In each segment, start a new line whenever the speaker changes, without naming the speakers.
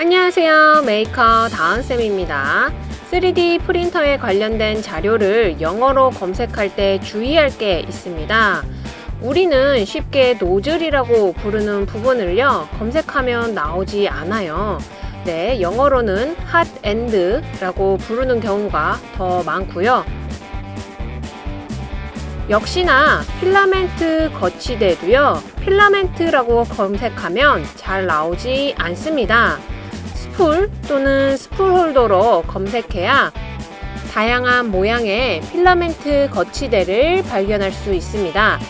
안녕하세요. 메이커 다은쌤입니다. 3D 프린터에 관련된 자료를 영어로 검색할 때 주의할 게 있습니다. 우리는 쉽게 노즐이라고 부르는 부분을요 검색하면 나오지 않아요. 네 영어로는 hot end 라고 부르는 경우가 더 많고요. 역시나 필라멘트 거치대도요 필라멘트라고 검색하면 잘 나오지 않습니다 스풀 또는 스풀 홀더로 검색해야 다양한 모양의 필라멘트 거치대를 발견할 수 있습니다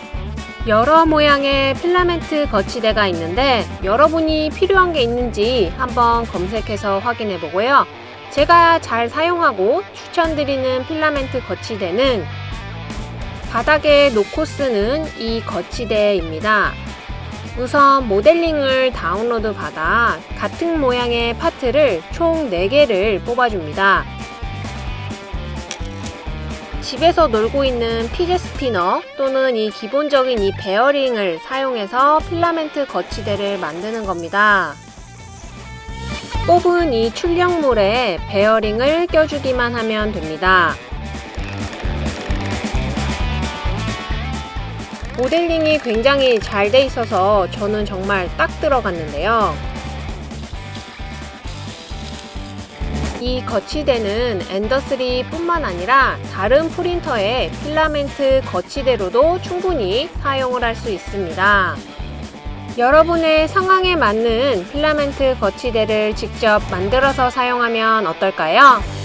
여러 모양의 필라멘트 거치대가 있는데 여러분이 필요한 게 있는지 한번 검색해서 확인해 보고요 제가 잘 사용하고 추천드리는 필라멘트 거치대는 바닥에 놓고 쓰는 이 거치대입니다. 우선 모델링을 다운로드 받아 같은 모양의 파트를 총 4개를 뽑아줍니다. 집에서 놀고 있는 fidget spinner 또는 이 기본적인 이 베어링을 사용해서 필라멘트 거치대를 만드는 겁니다. 뽑은 이 출력물에 베어링을 껴주기만 하면 됩니다. 모델링이 굉장히 잘 돼 있어서 저는 정말 딱 들어갔는데요. 이 거치대는 엔더3 뿐만 아니라 다른 프린터의 필라멘트 거치대로도 충분히 사용을 할 수 있습니다. 여러분의 상황에 맞는 필라멘트 거치대를 직접 만들어서 사용하면 어떨까요?